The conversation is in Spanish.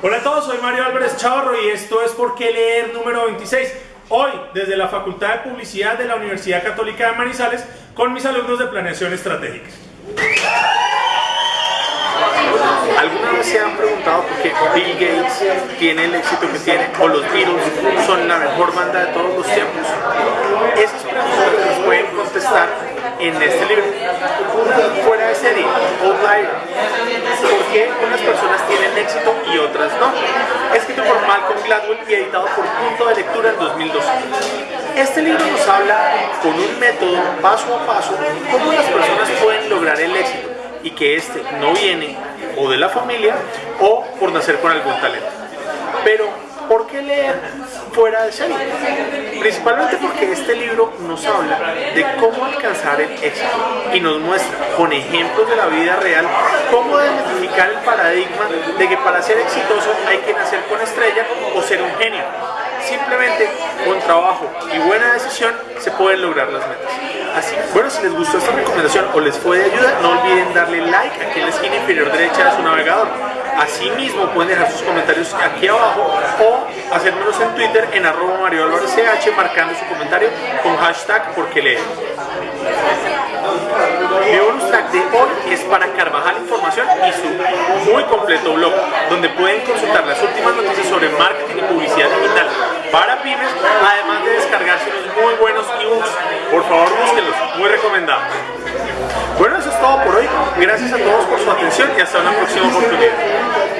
Hola a todos, soy Mario Álvarez Chavarro y esto es Por qué leer número 26. Hoy, desde la Facultad de Publicidad de la Universidad Católica de Manizales, con mis alumnos de Planeación Estratégica. ¿Alguna vez se han preguntado por qué Bill Gates tiene el éxito que tiene o los Beatles son la mejor banda de todos los tiempos? Esas preguntas las pueden contestar en este libro. Fuera de serie, Outlier. ¿Por qué tienen éxito y otras no? Escrito por Malcolm Gladwell y editado por Punto de Lectura en 2012. Este libro nos habla con un método paso a paso cómo las personas pueden lograr el éxito y que este no viene o de la familia o por nacer con algún talento. Pero, ¿por qué leer fuera de serie? Principalmente porque este libro nos habla de cómo alcanzar el éxito y nos muestra con ejemplos de la vida real cómo desmitificar el paradigma de que para ser exitoso hay que nacer con estrella o ser un genio. Simplemente trabajo y buena decisión se pueden lograr las metas. Así, bueno, si les gustó esta recomendación o les fue de ayuda, no olviden darle like aquí en la esquina inferior derecha de su navegador. Asimismo, pueden dejar sus comentarios aquí abajo o hacérmelos en Twitter en arroba Mario marcando su comentario con hashtag porque leen. Mi bonus track de hoy es para Carvajal Información y su muy completo blog, donde pueden consultar las últimas noticias sobre marketing y publicidad digital para pymes, además de descargarse unos muy Por favor, búsquenlos, muy recomendado. Bueno, eso es todo por hoy. Gracias a todos por su atención y hasta una próxima oportunidad.